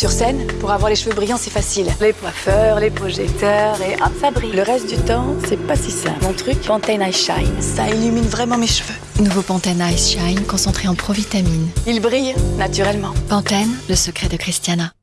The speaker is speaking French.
Sur scène, pour avoir les cheveux brillants, c'est facile. Les coiffeurs, les projecteurs, et hop, ça brille. Le reste du temps, c'est pas si simple. Mon truc, Pantene Ice Shine. Ça illumine vraiment mes cheveux. Nouveau Pantene Ice Shine concentré en provitamine. Il brille naturellement. Pantene, le secret de Christiana.